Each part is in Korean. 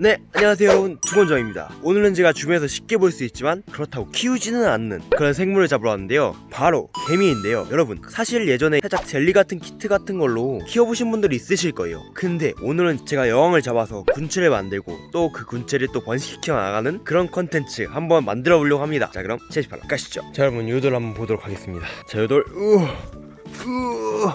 네 안녕하세요. 여러분 두건정입니다. 오늘은 제가 주변에서 쉽게 볼 수 있지만 그렇다고 키우지는 않는 그런 생물을 잡으러 왔는데요. 바로 개미인데요. 여러분 사실 예전에 살짝 젤리 같은 키트 같은 걸로 키워보신 분들이 있으실 거예요. 근데 오늘은 제가 여왕을 잡아서 군체를 만들고 또 그 군체를 또 번식시켜 나가는 그런 컨텐츠 한번 만들어 보려고 합니다. 자 그럼 제시바로 가시죠. 자 여러분 요돌 한번 보도록 하겠습니다. 자 요돌 우우 우우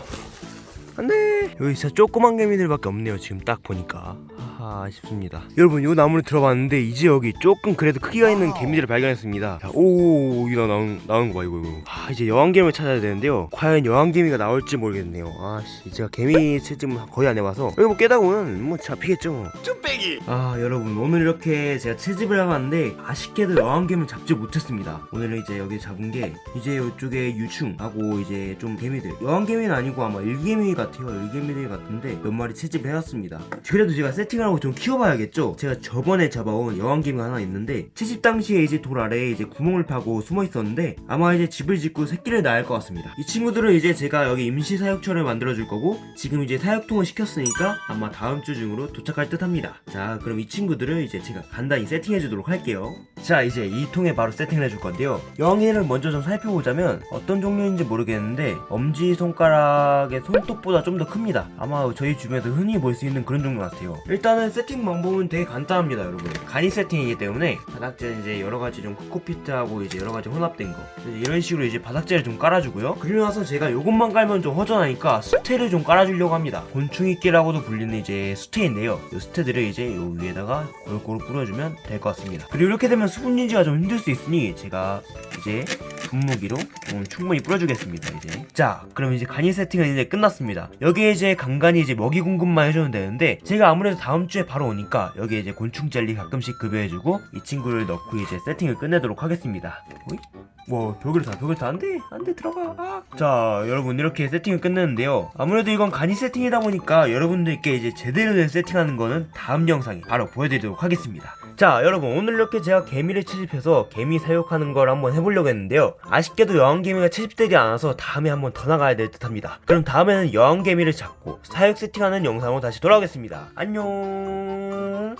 안돼 여기 진짜 조그만 개미들밖에 없네요 지금 딱 보니까. 하하 아쉽습니다. 여러분 요 나무를 들어봤는데 이제 여기 조금 그래도 크기가 있는 개미들을 발견했습니다. 자, 오 이거 나온, 나온 거 봐 이거 이거. 아 이제 여왕개미를 찾아야 되는데요. 과연 여왕개미가 나올지 모르겠네요. 아씨 제가 개미 채집은 거의 안 해봐서. 여기 뭐 깨다 보면 뭐 잡히겠죠 쭈빼기! 아 여러분 오늘 이렇게 제가 채집을 해봤는데 아쉽게도 여왕개미를 잡지 못했습니다. 오늘은 이제 여기 잡은 게 이제 이쪽에 유충하고 이제 좀 개미들. 여왕개미는 아니고 아마 일개미 같아요. 일개미들 같은데 몇 마리 채집을 해왔습니다. 그래도 제가 세팅을 하고 좀 키워봐야겠죠? 제가 저번에 잡아온 여왕개미가 하나 있는데 채집 당시에 이제 돌 아래에 이제 구멍을 파고 숨어 있었는데 아마 이제 집을 짓고 새끼를 낳을 것 같습니다. 이 친구들은 이제 제가 여기 임시 사육처를 만들어 줄 거고 지금 이제 사육통을 시켰으니까 아마 다음 주 중으로 도착할 듯 합니다. 자 그럼 이 친구들을 이제 제가 간단히 세팅해 주도록 할게요 자 이제 이 통에 바로 세팅을 해줄 건데요. 여왕개를 먼저 좀 살펴보자면 어떤 종류인지 모르겠는데 엄지손가락의 손톱보다 좀 더 큽니다. 아마 저희 주변에서 흔히 볼 수 있는 그런 종류 같아요. 일단은 세팅 방법은 되게 간단합니다 여러분. 간이 세팅이기 때문에 바닥재 이제 여러가지 좀 코코피트하고 이제 여러가지 혼합된 거. 이런 식으로 이제 바닥재를 좀 깔아주고요. 그리고 나서 제가 요것만 깔면 좀 허전하니까 수태를 좀 깔아주려고 합니다. 곤충이끼라고도 불리는 이제 수태인데요. 이 수태들을 이제 요 위에다가 골고루 뿌려주면 될 것 같습니다. 그리고 이렇게 되면 수분 유지가 좀 힘들 수 있으니 제가 이제 분무기로 음, 충분히 뿌려주겠습니다 이제. 자 그럼 이제 간이 세팅은 이제 끝났습니다. 여기에 이제 간간히 이제 먹이 공급만 해주면 되는데 제가 아무래도 다음 주에 바로 오니까 여기에 이제 곤충 젤리 가끔씩 급여해주고 이 친구를 넣고 이제 세팅을 끝내도록 하겠습니다. 오이? 와 벽을 다 벽을 다 안돼 안돼 들어가. 아. 자 여러분 이렇게 세팅을 끝냈는데요. 아무래도 이건 간이 세팅이다 보니까 여러분들께 이제 제대로 된 세팅하는 거는 다음 영상에 바로 보여드리도록 하겠습니다. 자 여러분 오늘 이렇게 제가 개미를 채집해서 개미 사육하는 걸 한번 해보려고 했는데요. 아쉽게도 여왕개미가 채집되지 않아서 다음에 한번 더 나가야 될 듯 합니다. 그럼 다음에는 여왕개미를 잡고 사육 세팅하는 영상으로 다시 돌아오겠습니다. 안녕